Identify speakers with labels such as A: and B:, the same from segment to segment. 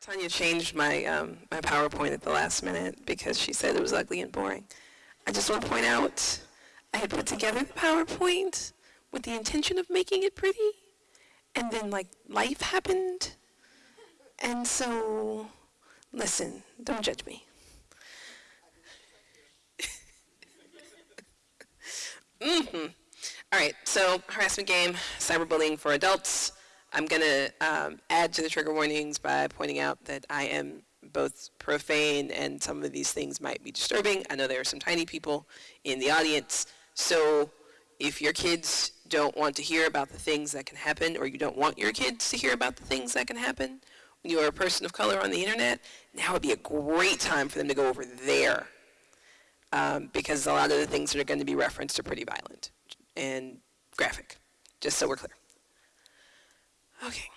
A: Tanya changed my, um, my PowerPoint at the last minute because she said it was ugly and boring. I just want to point out, I had put together the PowerPoint with the intention of making it pretty, and then like life happened, and so, listen, don't judge me. mm-hmm. All right, so harassment game, cyberbullying for adults. I'm going to um, add to the trigger warnings by pointing out that I am both profane and some of these things might be disturbing. I know there are some tiny people in the audience, so if your kids don't want to hear about the things that can happen or you don't want your kids to hear about the things that can happen when you are a person of color on the internet, now would be a great time for them to go over there um, because a lot of the things that are going to be referenced are pretty violent and graphic, just so we're clear. Okay.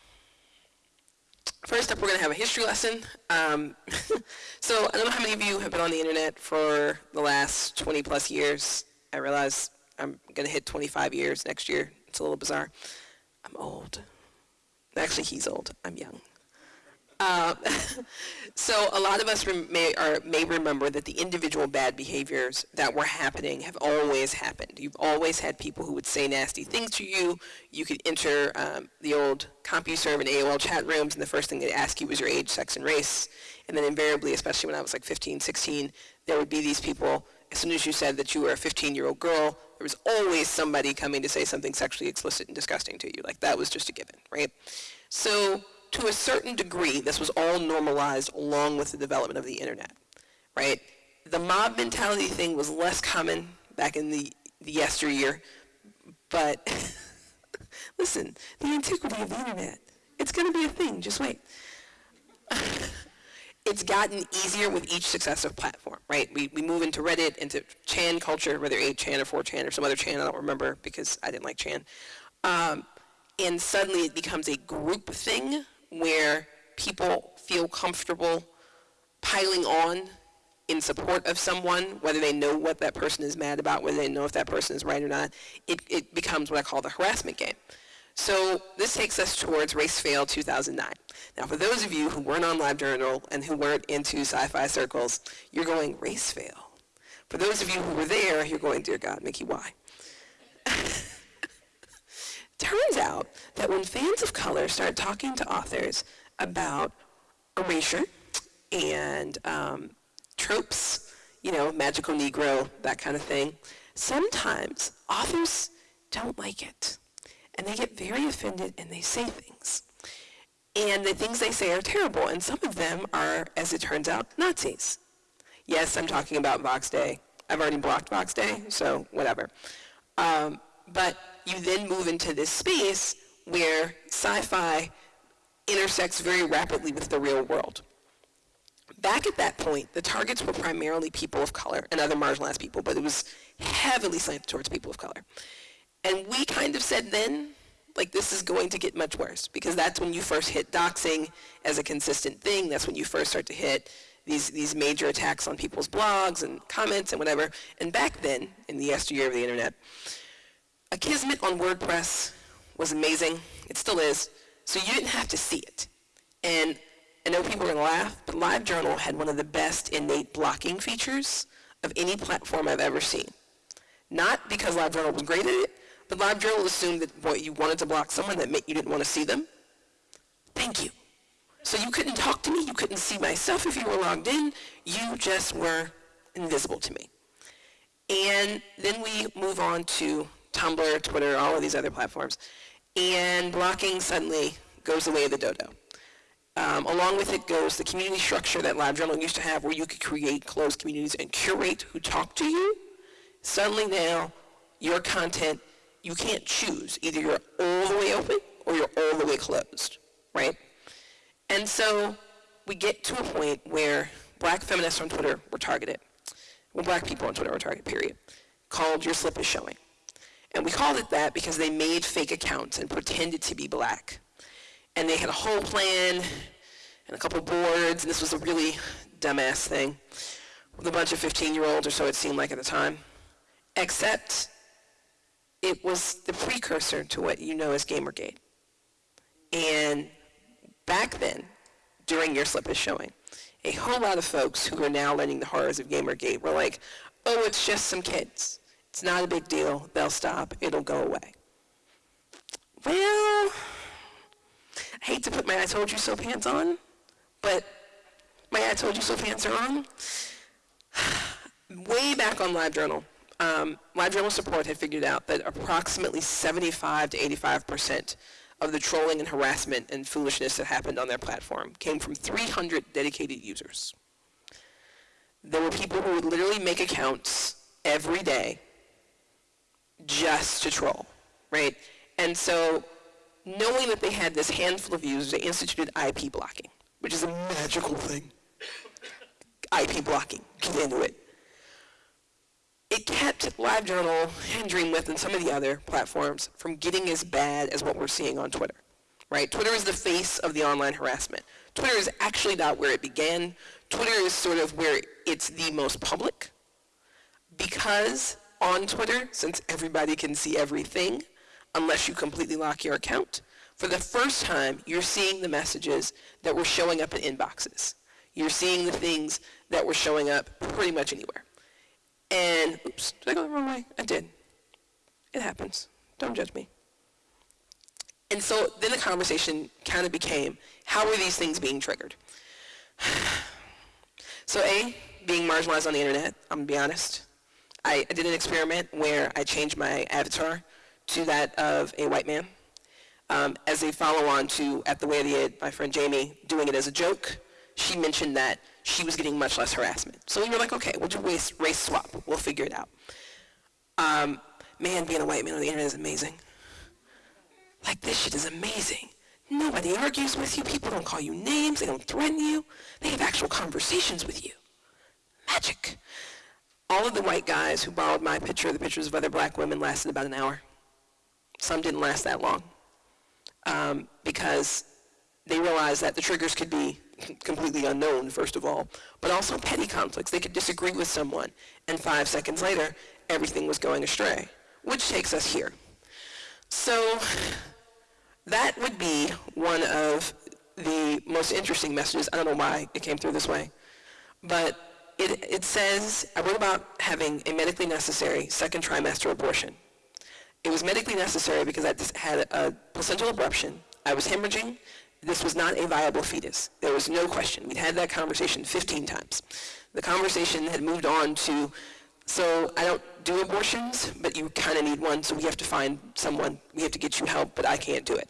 A: First up, we're going to have a history lesson. Um, so I don't know how many of you have been on the internet for the last 20 plus years. I realize I'm going to hit 25 years next year. It's a little bizarre. I'm old. Actually, he's old. I'm young. Uh, so a lot of us may, may remember that the individual bad behaviors that were happening have always happened. You've always had people who would say nasty things to you. You could enter um, the old CompuServe and AOL chat rooms, and the first thing they'd ask you was your age, sex, and race. And then invariably, especially when I was like 15, 16, there would be these people, as soon as you said that you were a 15-year-old girl, there was always somebody coming to say something sexually explicit and disgusting to you. Like, that was just a given, right? So to a certain degree, this was all normalized along with the development of the internet, right? The mob mentality thing was less common back in the, the yesteryear, but listen, the antiquity of the internet, it's going to be a thing, just wait. it's gotten easier with each successive platform, right? We, we move into Reddit, into Chan culture, whether 8chan or 4chan or some other Chan, I don't remember because I didn't like Chan. Um, and suddenly it becomes a group thing where people feel comfortable piling on in support of someone, whether they know what that person is mad about, whether they know if that person is right or not, it, it becomes what I call the harassment game. So this takes us towards Race Fail 2009. Now for those of you who weren't on LiveJournal and who weren't into sci-fi circles, you're going, Race Fail. For those of you who were there, you're going, dear God, Mickey, why? Turns out that when fans of color start talking to authors about erasure and um, tropes, you know, magical Negro, that kind of thing, sometimes authors don't like it. And they get very offended and they say things. And the things they say are terrible, and some of them are, as it turns out, Nazis. Yes, I'm talking about Vox Day. I've already blocked Vox Day, so whatever. Um, but you then move into this space where sci-fi intersects very rapidly with the real world. Back at that point, the targets were primarily people of color and other marginalized people, but it was heavily slanted towards people of color. And we kind of said then, like this is going to get much worse because that's when you first hit doxing as a consistent thing. That's when you first start to hit these, these major attacks on people's blogs and comments and whatever. And back then, in the yesteryear of the internet, Akismet on WordPress was amazing. It still is. So you didn't have to see it. And I know people are going to laugh, but LiveJournal had one of the best innate blocking features of any platform I've ever seen. Not because LiveJournal was great at it, but LiveJournal assumed that boy, you wanted to block someone that meant you didn't want to see them. Thank you. So you couldn't talk to me, you couldn't see myself if you were logged in, you just were invisible to me. And then we move on to Tumblr, Twitter, all of these other platforms. And blocking suddenly goes the way of the dodo. Um, along with it goes the community structure that LiveJournal used to have where you could create closed communities and curate who talked to you. Suddenly now, your content, you can't choose. Either you're all the way open or you're all the way closed, right? And so we get to a point where black feminists on Twitter were targeted. Well, black people on Twitter were targeted, period. Called your slip is showing. And we called it that because they made fake accounts and pretended to be black. And they had a whole plan and a couple boards, and this was a really dumbass thing with a bunch of 15-year-olds or so it seemed like at the time. Except it was the precursor to what you know as Gamergate. And back then, during your slip is showing. A whole lot of folks who are now learning the horrors of Gamergate were like, oh, it's just some kids. It's not a big deal. They'll stop. It'll go away. Well, I hate to put my I told you so pants on, but my I told you so pants are on. Way back on LiveJournal, um, LiveJournal support had figured out that approximately 75 to 85 percent of the trolling and harassment and foolishness that happened on their platform came from 300 dedicated users. There were people who would literally make accounts every day just to troll, right? And so knowing that they had this handful of users, they instituted IP blocking, which is a magical thing. IP blocking, get into it. It kept LiveJournal and DreamWidth and some of the other platforms from getting as bad as what we're seeing on Twitter, right? Twitter is the face of the online harassment. Twitter is actually not where it began. Twitter is sort of where it's the most public because on Twitter, since everybody can see everything, unless you completely lock your account, for the first time, you're seeing the messages that were showing up in inboxes. You're seeing the things that were showing up pretty much anywhere. And, oops, did I go the wrong way? I did. It happens. Don't judge me. And so then the conversation kind of became, how are these things being triggered? so A, being marginalized on the internet, I'm to be honest. I, I did an experiment where I changed my avatar to that of a white man um, as a follow-on to At the Way of the Id, my friend Jamie doing it as a joke. She mentioned that she was getting much less harassment. So we were like, okay, we'll do race, race swap. We'll figure it out. Um, man, being a white man on the internet is amazing. Like, this shit is amazing. Nobody argues with you. People don't call you names. They don't threaten you. They have actual conversations with you. Magic. All of the white guys who borrowed my picture, the pictures of other black women, lasted about an hour. Some didn't last that long um, because they realized that the triggers could be completely unknown, first of all, but also petty conflicts. They could disagree with someone, and five seconds later, everything was going astray, which takes us here. So that would be one of the most interesting messages. I don't know why it came through this way, but it, it says, I wrote about having a medically necessary second trimester abortion. It was medically necessary because I had a placental abruption. I was hemorrhaging. This was not a viable fetus. There was no question. We'd had that conversation 15 times. The conversation had moved on to, so I don't do abortions, but you kind of need one, so we have to find someone. We have to get you help, but I can't do it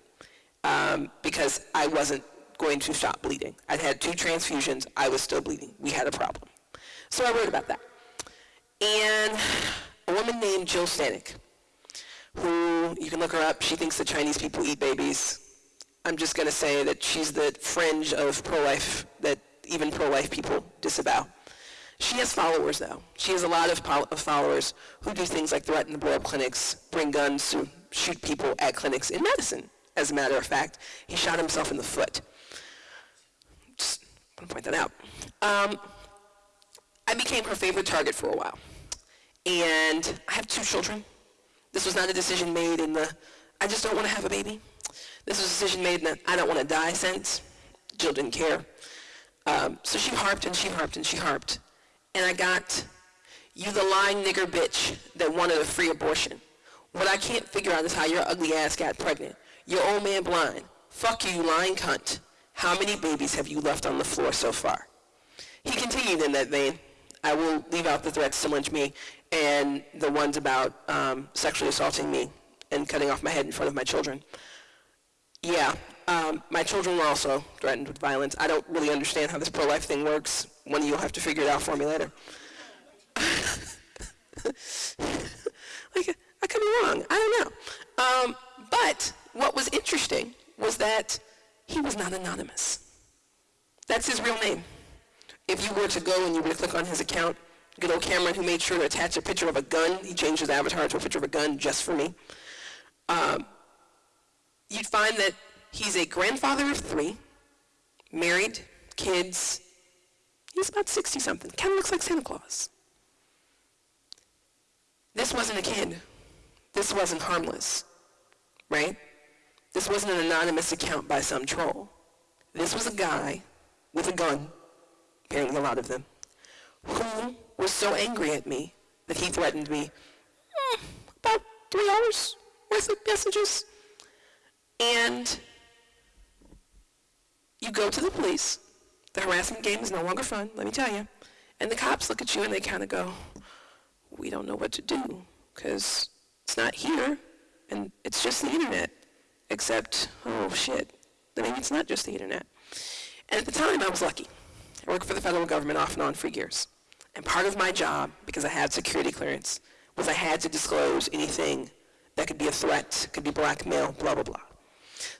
A: um, because I wasn't going to stop bleeding. I'd had two transfusions. I was still bleeding. We had a problem. So I wrote about that. And a woman named Jill Stanek who, you can look her up, she thinks that Chinese people eat babies. I'm just going to say that she's the fringe of pro-life that even pro-life people disavow. She has followers, though. She has a lot of, of followers who do things like threaten to blow up clinics, bring guns to shoot people at clinics in medicine. as a matter of fact. He shot himself in the foot. Just want to point that out. Um, I became her favorite target for a while. And I have two children. This was not a decision made in the, I just don't want to have a baby. This was a decision made in the, I don't want to die sense. Jill didn't care. Um, so she harped and she harped and she harped. And I got, you the lying nigger bitch that wanted a free abortion. What I can't figure out is how your ugly ass got pregnant. Your old man blind. Fuck you, you lying cunt. How many babies have you left on the floor so far? He continued in that vein. I will leave out the threats to lynch me and the ones about um, sexually assaulting me and cutting off my head in front of my children. Yeah, um, my children were also threatened with violence. I don't really understand how this pro-life thing works. One of you will have to figure it out for me later. like, I could be wrong. I don't know. Um, but what was interesting was that he was not anonymous. That's his real name. If you were to go and you were to click on his account, good old Cameron who made sure to attach a picture of a gun. He changed his avatar to a picture of a gun just for me. Um, you'd find that he's a grandfather of three, married, kids. He's about 60-something. Kind of looks like Santa Claus. This wasn't a kid. This wasn't harmless, right? This wasn't an anonymous account by some troll. This was a guy with a gun, apparently a lot of them, who was so angry at me that he threatened me mm, about three hours worth of messages. And you go to the police. The harassment game is no longer fun, let me tell you. And the cops look at you and they kind of go, we don't know what to do because it's not here and it's just the internet. Except, oh shit, I mean, it's not just the internet. And at the time, I was lucky. I worked for the federal government off and on for years. And part of my job, because I had security clearance, was I had to disclose anything that could be a threat, could be blackmail, blah, blah, blah.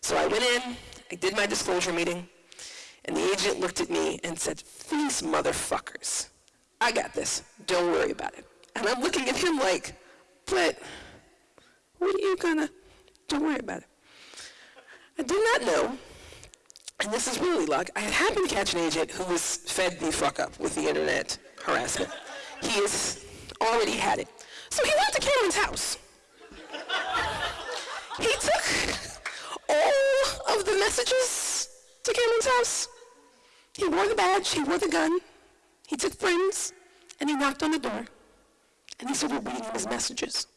A: So I went in, I did my disclosure meeting, and the agent looked at me and said, these motherfuckers, I got this, don't worry about it. And I'm looking at him like, but what are you gonna, don't worry about it. I did not know, and this is really luck, I happened to catch an agent who was fed the fuck up with the internet harassment. He has already had it. So he went to Cameron's house. He took all of the messages to Cameron's house. He wore the badge, he wore the gun, he took friends, and he knocked on the door. And he started reading his messages.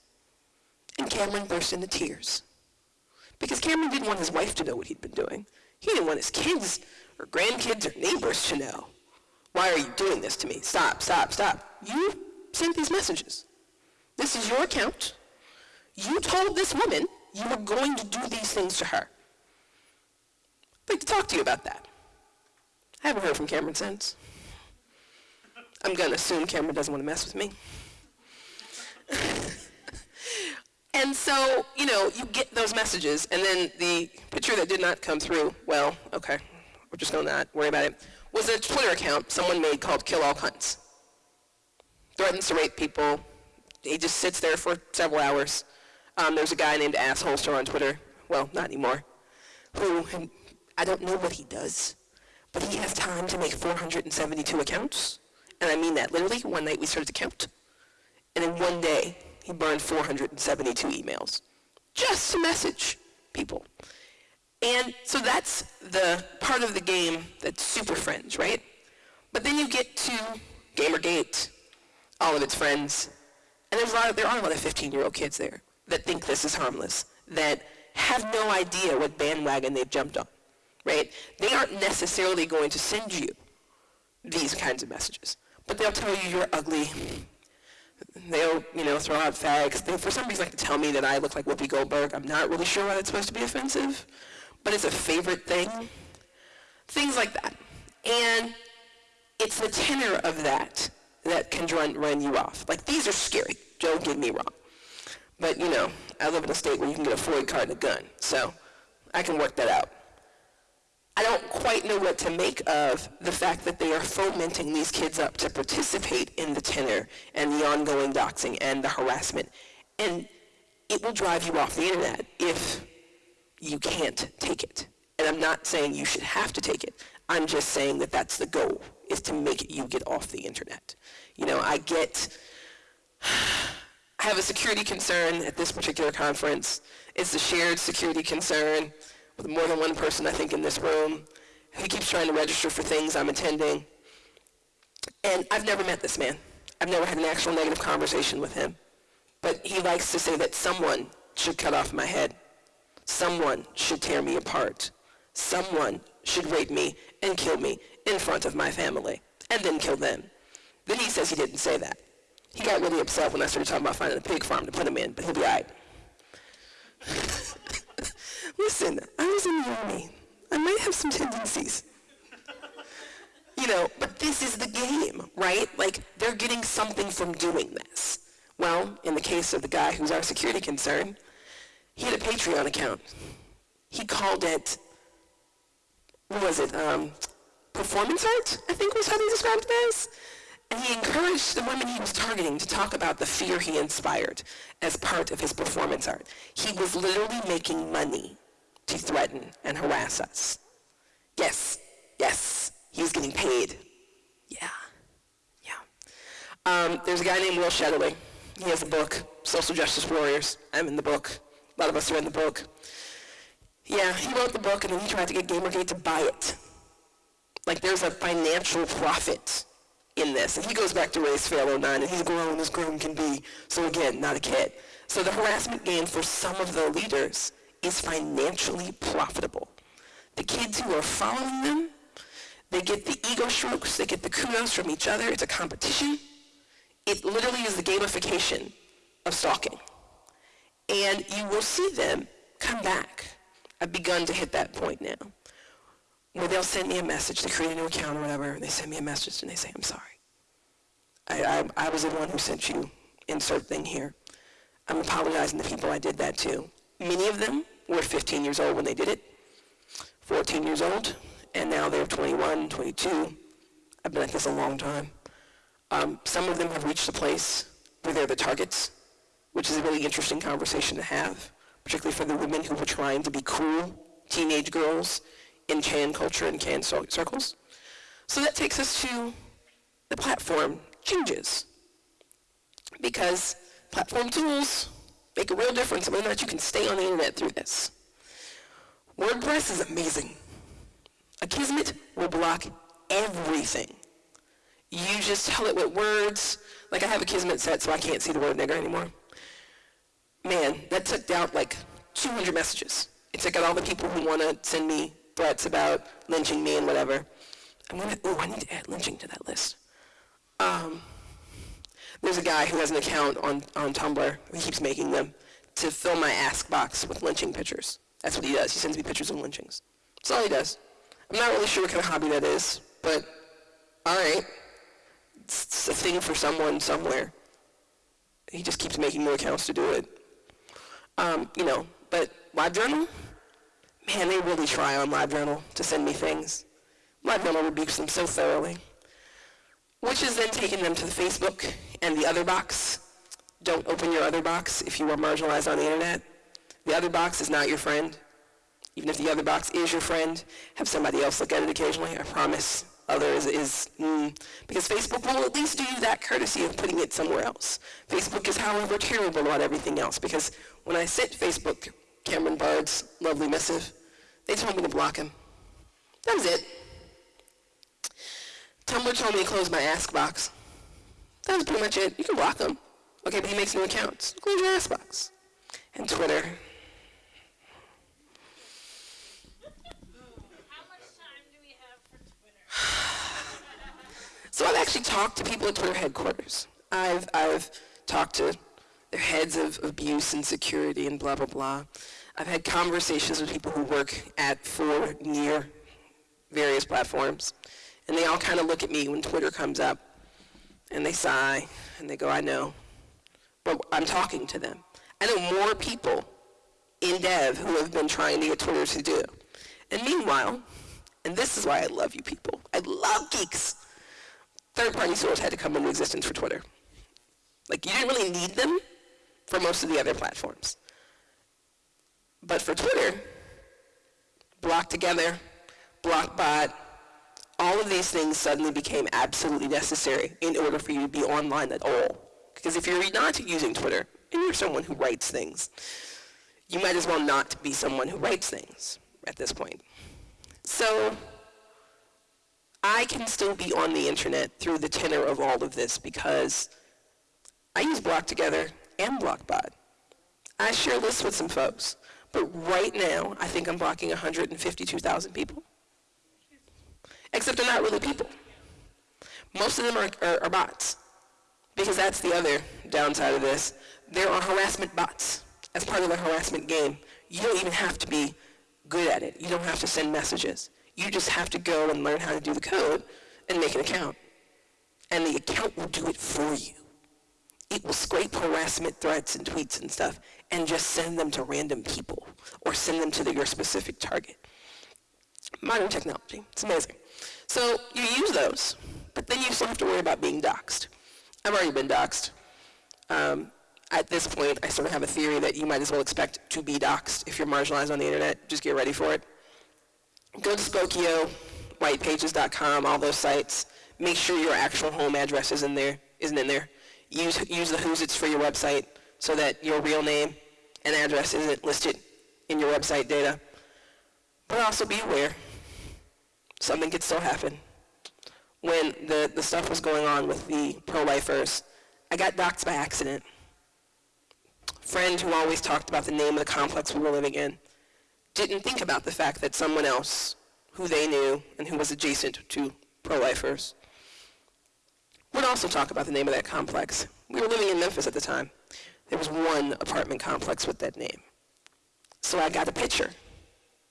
A: And Cameron burst into tears. Because Cameron didn't want his wife to know what he'd been doing. He didn't want his kids or grandkids or neighbors to know. Why are you doing this to me? Stop, stop, stop. You sent these messages. This is your account. You told this woman you were going to do these things to her. I'd like to talk to you about that. I haven't heard from Cameron since. I'm going to assume Cameron doesn't want to mess with me. And so, you know, you get those messages, and then the picture that did not come through, well, okay, we're just going to not worry about it, was a Twitter account someone made called Kill All Cunts. Threatens to rape people. He just sits there for several hours. Um, there's a guy named Assholster on Twitter, well, not anymore, who, I don't know what he does, but he has time to make 472 accounts. And I mean that literally. One night we started to count. And in one day, he burned 472 emails just to message people. And so that's the part of the game that's super friends, right? But then you get to Gamergate, all of its friends, and there's a lot of, there are a lot of 15-year-old kids there that think this is harmless, that have no idea what bandwagon they've jumped on, right? They aren't necessarily going to send you these kinds of messages, but they'll tell you you're ugly, they'll, you know, throw out fags. They, for some reason, like to tell me that I look like Whoopi Goldberg. I'm not really sure why that's supposed to be offensive, but it's a favorite thing. Things like that. And it's the tenor of that that can run, run you off. Like, these are scary. Don't get me wrong. But, you know, I live in a state where you can get a FOID card and a gun, so I can work that out. I don't quite know what to make of the fact that they are fomenting these kids up to participate in the tenor and the ongoing doxing and the harassment. And it will drive you off the internet if you can't take it. And I'm not saying you should have to take it. I'm just saying that that's the goal, is to make you get off the internet. You know, I get, I have a security concern at this particular conference. It's a shared security concern with more than one person, I think, in this room. He keeps trying to register for things I'm attending. And I've never met this man. I've never had an actual negative conversation with him. But he likes to say that someone should cut off my head. Someone should tear me apart. Someone should rape me and kill me in front of my family and then kill them. Then he says he didn't say that. He got really upset when I started talking about finding a pig farm to put him in, but he'll be all right. Listen, I was in the army. I might have some tendencies. You know, but this is the game, right? Like, they're getting something from doing this. Well, in the case of the guy who's our security concern, he had a Patreon account. He called it, what was it, um, performance art, I think was how they described it. And he encouraged the women he was targeting to talk about the fear he inspired as part of his performance art. He was literally making money to threaten and harass us. Yes, yes, he's getting paid. Yeah, yeah. Um, there's a guy named Will Shetterly. He has a book, Social Justice Warriors. I'm in the book. A lot of us are in the book. Yeah, he wrote the book and then he tried to get Gamergate to buy it. Like there's a financial profit in this. And he goes back to Race Fail 9, and he's grown as grown can be. So again, not a kid. So the harassment game for some of the leaders is financially profitable. The kids who are following them, they get the ego strokes, they get the kudos from each other. It's a competition. It literally is the gamification of stalking. And you will see them come back. I've begun to hit that point now where they'll send me a message, they create a new account or whatever, and they send me a message and they say, I'm sorry. I, I, I was the one who sent you insert thing here. I'm apologizing to people I did that to. Many of them were 15 years old when they did it, 14 years old, and now they're 21, 22. I've been at this a long time. Um, some of them have reached a place where they're the targets, which is a really interesting conversation to have, particularly for the women who were trying to be cool teenage girls in can culture and can circles. So that takes us to the platform changes. Because platform tools make a real difference whether or not you can stay on the internet through this. WordPress is amazing. Akismet will block everything. You just tell it with words. Like I have Akismet set so I can't see the word nigger anymore. Man, that took out like 200 messages. It took out all the people who want to send me threats about lynching me and whatever. I'm gonna, oh, I need to add lynching to that list. Um, there's a guy who has an account on, on Tumblr, he keeps making them, to fill my ask box with lynching pictures. That's what he does. He sends me pictures of lynchings. That's all he does. I'm not really sure what kind of hobby that is, but all right. It's a thing for someone somewhere. He just keeps making more accounts to do it. Um, you know, but LiveJournal, man, they really try on LiveJournal to send me things. LiveJournal rebukes them so thoroughly, which is then taking them to the Facebook and the other box. Don't open your other box if you are marginalized on the internet. The other box is not your friend. Even if the other box is your friend, have somebody else look at it occasionally. I promise others is, mm, because Facebook will at least do you that courtesy of putting it somewhere else. Facebook is, however, terrible about everything else, because when I sent Facebook Cameron Bard's lovely missive, they told me to block him. That was it. Tumblr told me to close my ask box. That was pretty much it. You can block him. Okay, but he makes new accounts. Close your ask box. And Twitter. so I've actually talked to people at Twitter headquarters. I've, I've talked to their heads of abuse and security and blah, blah, blah. I've had conversations with people who work at, for, near various platforms, and they all kind of look at me when Twitter comes up, and they sigh, and they go, I know, but I'm talking to them. I know more people in dev who have been trying to get Twitter to do. And meanwhile, and this is why I love you people, I love geeks, third-party source had to come into existence for Twitter. Like, you didn't really need them for most of the other platforms. But for Twitter, block together, blockbot, all of these things suddenly became absolutely necessary in order for you to be online at all. Because if you're not using Twitter and you're someone who writes things, you might as well not be someone who writes things at this point. So I can still be on the internet through the tenor of all of this because I use Block Together and Blockbot. I share lists with some folks. But right now, I think I'm blocking 152,000 people. Except they're not really people. Most of them are, are, are bots. Because that's the other downside of this. There are harassment bots as part of the harassment game. You don't even have to be good at it. You don't have to send messages. You just have to go and learn how to do the code and make an account. And the account will do it for you. It will scrape harassment threats and tweets and stuff and just send them to random people or send them to the, your specific target. Modern technology, it's amazing. So you use those, but then you still have to worry about being doxxed. I've already been doxxed. Um, at this point, I sort of have a theory that you might as well expect to be doxxed if you're marginalized on the internet. Just get ready for it. Go to Spokeo, whitepages.com, all those sites. Make sure your actual home address is in there, isn't in there. Use, use the Who's It's for your website so that your real name and address isn't listed in your website data. But also be aware something could still happen. When the, the stuff was going on with the pro-lifers, I got doxxed by accident. Friend who always talked about the name of the complex we were living in didn't think about the fact that someone else who they knew and who was adjacent to pro-lifers would also talk about the name of that complex. We were living in Memphis at the time. There was one apartment complex with that name. So I got a picture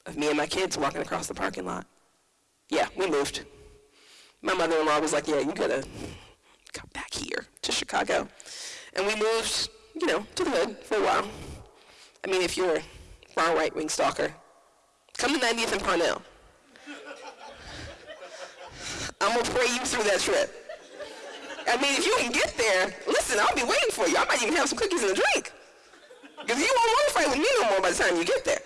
A: of me and my kids walking across the parking lot. Yeah, we moved. My mother-in-law was like, yeah, you gotta come back here to Chicago. And we moved, you know, to the hood for a while. I mean, if you're a far right-wing stalker, come to 90th and Parnell. I'm gonna pray you through that trip. I mean, if you can get there, listen, I'll be waiting for you. I might even have some cookies and a drink. Because you won't want to fight with me no more by the time you get there.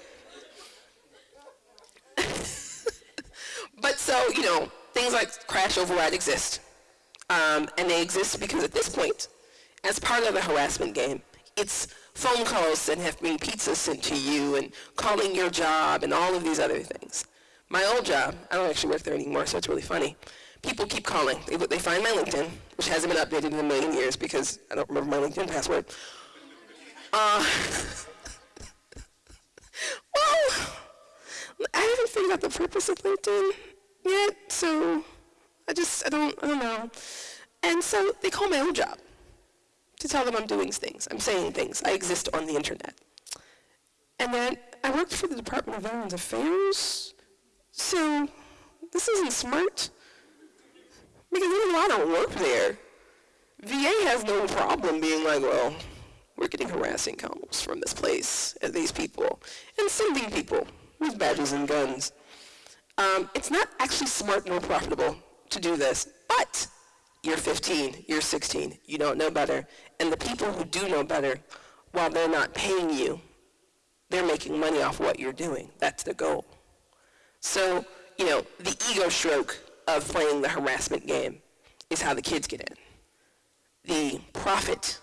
A: but so, you know, things like crash override exist. Um, and they exist because at this point, as part of the harassment game, it's phone calls and having pizza sent to you and calling your job and all of these other things. My old job, I don't actually work there anymore, so it's really funny people keep calling. They, they find my LinkedIn, which hasn't been updated in a million years because I don't remember my LinkedIn password. Uh, well, I haven't figured out the purpose of LinkedIn so I just, I don't, I don't know. And so they call my old job to tell them I'm doing things, I'm saying things, I exist on the internet. And then I worked for the Department of Veterans Affairs, so this isn't smart. Because even though I don't work there, VA has no problem being like, well, we're getting harassing calls from this place and these people and sending people with badges and guns. Um, it's not actually smart nor profitable to do this, but you're 15, you're 16, you don't know better. And the people who do know better, while they're not paying you, they're making money off what you're doing. That's the goal. So, you know, the ego stroke of playing the harassment game is how the kids get in. The profit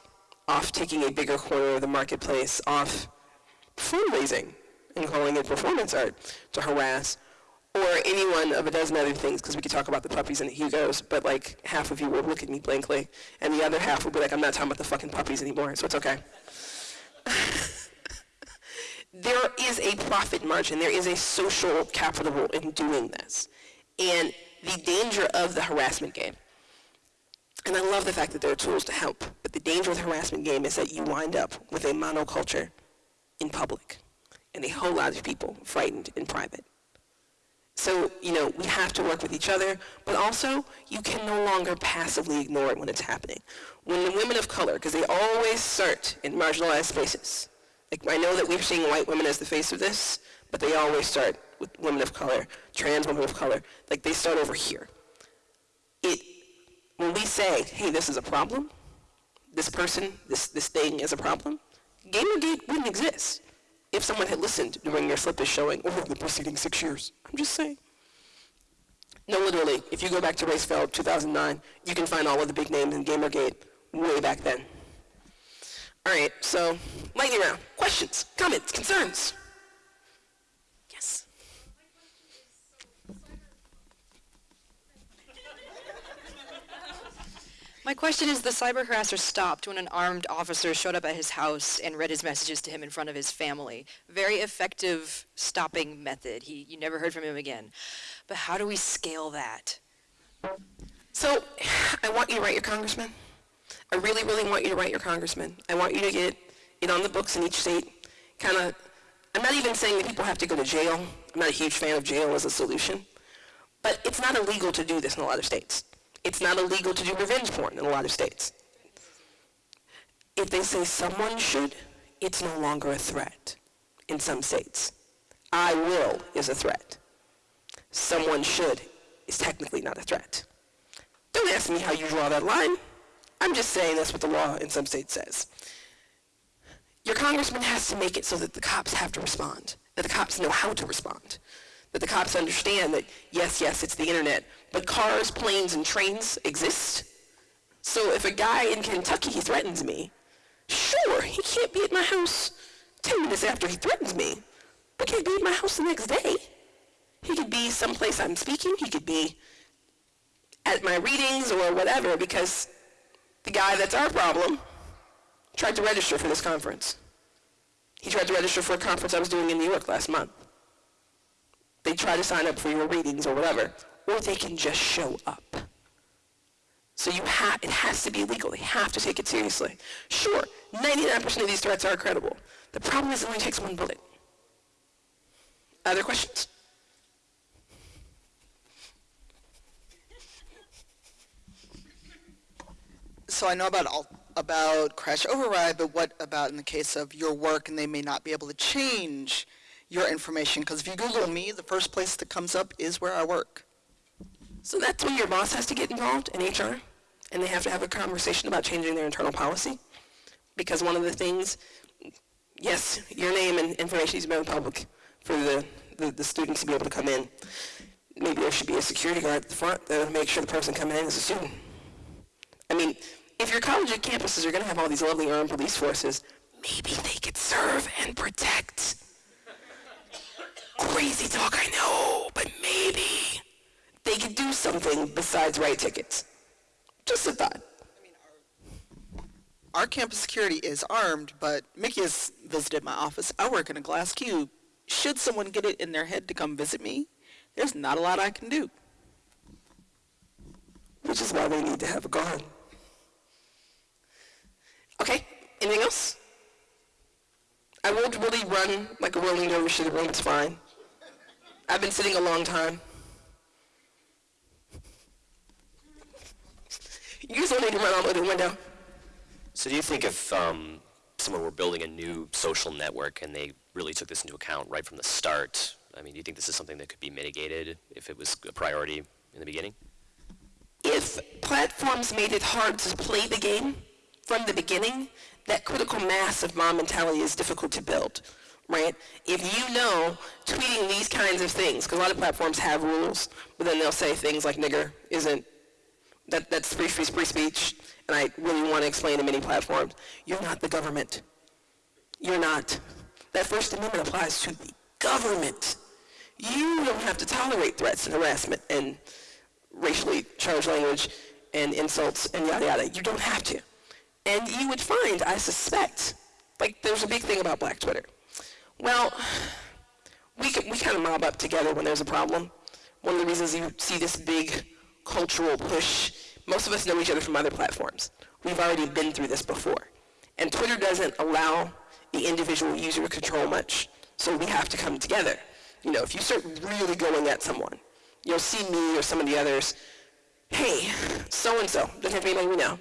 A: off taking a bigger corner of the marketplace, off fundraising and calling it performance art to harass, or any one of a dozen other things, because we could talk about the puppies and the Hugos, but like half of you will look at me blankly, and the other half will be like, I'm not talking about the fucking puppies anymore, so it's okay. there is a profit margin, there is a social capital in doing this. And the danger of the harassment game. And I love the fact that there are tools to help, but the danger of the harassment game is that you wind up with a monoculture in public and a whole lot of people frightened in private. So, you know, we have to work with each other, but also you can no longer passively ignore it when it's happening. When the women of color, because they always start in marginalized spaces, like I know that we're seeing white women as the face of this, but they always start with women of color, trans women of color, like they start over here. It, when we say, hey, this is a problem, this person, this, this thing is a problem, Gamergate wouldn't exist if someone had listened during your slip is showing over the preceding six years. I'm just saying. No, literally, if you go back to Race Fail 2009, you can find all of the big names in Gamergate way back then. All right, so lightning round. Questions, comments, concerns?
B: My question is the cyber harasser stopped when an armed officer showed up at his house and read his messages to him in front of his family. Very effective stopping method. He, you never heard from him again. But how do we scale that?
A: So I want you to write your congressman. I really, really want you to write your congressman. I want you to get it on the books in each state. Kind of, I'm not even saying that people have to go to jail. I'm not a huge fan of jail as a solution. But it's not illegal to do this in a lot of states. It's not illegal to do revenge porn in a lot of states. If they say someone should, it's no longer a threat in some states. I will is a threat. Someone should is technically not a threat. Don't ask me how you draw that line. I'm just saying that's what the law in some states says. Your congressman has to make it so that the cops have to respond, that the cops know how to respond that the cops understand that, yes, yes, it's the internet, but cars, planes, and trains exist. So if a guy in Kentucky threatens me, sure, he can't be at my house 10 minutes after he threatens me, but can he be at my house the next day? He could be someplace I'm speaking. He could be at my readings or whatever because the guy that's our problem tried to register for this conference. He tried to register for a conference I was doing in New York last month. They try to sign up for your readings or whatever, or they can just show up. So you have, it has to be legal. They have to take it seriously. Sure, 99% of these threats are credible. The problem is it only takes one bullet. Other questions?
C: So I know about all, about crash override, but what about in the case of your work and they may not be able to change your information? Because if you Google me, the first place that comes up is where I work.
A: So that's when your boss has to get involved in HR, and they have to have a conversation about changing their internal policy. Because one of the things, yes, your name and information be made public for the, the, the students to be able to come in. Maybe there should be a security guard at the front to make sure the person coming in is a student. I mean, if your college campuses are going to have all these lovely armed police forces, maybe they could serve and protect. Crazy talk, I know, but maybe they could do something besides write tickets. Just a thought.
C: Our campus security is armed, but Mickey has visited my office. I work in a glass cube. Should someone get it in their head to come visit me, there's not a lot I can do.
A: Which is why they need to have a guard. Okay, anything else? I won't really run like a rolling dervish to the room, it's fine. I've been sitting a long time. You guys don't need to run all the the window.
D: So do you think if um, someone were building a new social network and they really took this into account right from the start, I mean, do you think this is something that could be mitigated if it was a priority in the beginning?
A: If platforms made it hard to play the game from the beginning, that critical mass of mom mentality is difficult to build, right? If you know tweeting these kinds of things, because a lot of platforms have rules, but then they'll say things like nigger isn't, that, that's free, free, free speech, and I really want to explain to many platforms, you're not the government. You're not. That First Amendment applies to the government. You don't have to tolerate threats and harassment and racially charged language and insults and yada yada. You don't have to. And you would find, I suspect, like there's a big thing about black Twitter. Well, we, can, we kind of mob up together when there's a problem. One of the reasons you see this big cultural push, most of us know each other from other platforms. We've already been through this before. And Twitter doesn't allow the individual user to control much, so we have to come together. You know, if you start really going at someone, you'll see me or some of the others, hey, so-and-so, doesn't have anybody we know.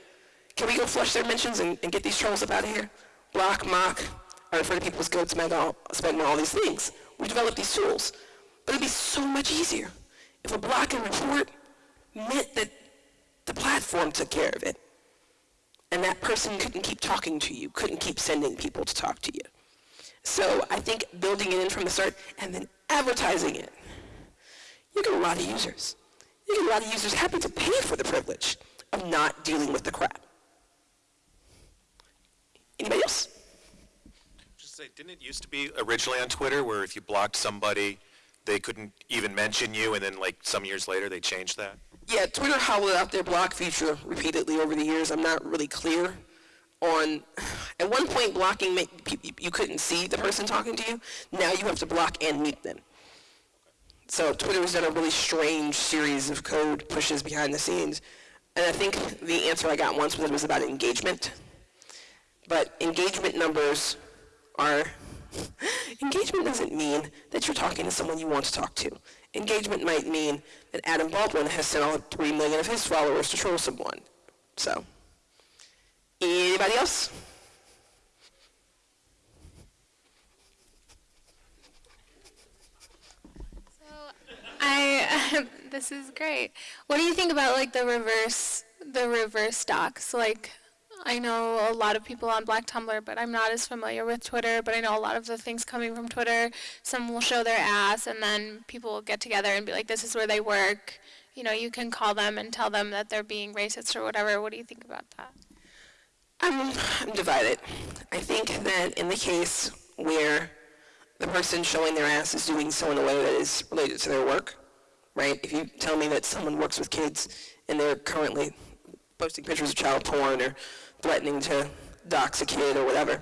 A: Can we go flush their mentions and, and get these trolls up out of here? Block, mock, or refer to people goats, meg, all, spend all these things. We developed these tools. But it'd be so much easier if a block and report meant that the platform took care of it. And that person couldn't keep talking to you, couldn't keep sending people to talk to you. So I think building it in from the start and then advertising it, you get a lot of users. You get a lot of users happy to pay for the privilege of not dealing with the crap. Anybody else?
E: Say, didn't it used to be originally on Twitter where if you blocked somebody, they couldn't even mention you, and then like some years later they changed that?
A: Yeah, Twitter hollowed out their block feature repeatedly over the years. I'm not really clear on. At one point, blocking you couldn't see the person talking to you. Now you have to block and mute them. So Twitter's done a really strange series of code pushes behind the scenes. And I think the answer I got once was it was about engagement. But engagement numbers are, engagement doesn't mean that you're talking to someone you want to talk to. Engagement might mean that Adam Baldwin has sent all three million of his followers to troll someone. So, anybody else?
F: I this is great. What do you think about like the reverse the reverse docs? Like I know a lot of people on Black Tumblr, but I'm not as familiar with Twitter, but I know a lot of the things coming from Twitter. Some will show their ass and then people will get together and be like this is where they work. You know, you can call them and tell them that they're being racist or whatever. What do you think about that?
A: I'm, divided. I think that in the case where the person showing their ass is doing so in a way that is related to their work, right? If you tell me that someone works with kids and they're currently posting pictures of child porn or threatening to dox a kid or whatever,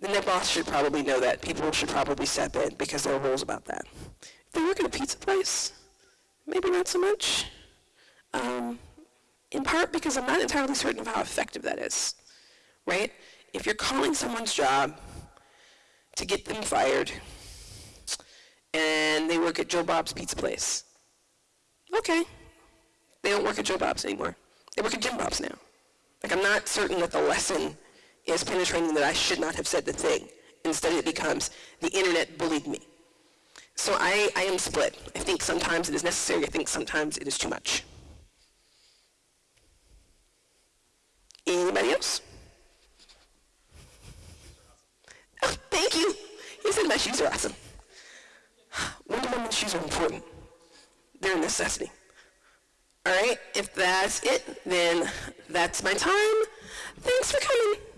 A: The their boss should probably know that. People should probably step in because there are rules about that. If they work at a pizza place, maybe not so much. Um, in part because I'm not entirely certain of how effective that is, right? If you're calling someone's job to get them fired and they work at Joe Bob's Pizza Place, okay, they don't work at Joe Bob's anymore. They work at Jim Bob's now. Like, I'm not certain that the lesson is penetrating that I should not have said the thing. Instead, it becomes the internet bullied me. So I, I am split. I think sometimes it is necessary. I think sometimes it is too much. Anybody else? Oh, thank you. You said my shoes are awesome. Wonder Woman's shoes are important. They're a necessity. All right, if that's it, then that's my time. Thanks for coming.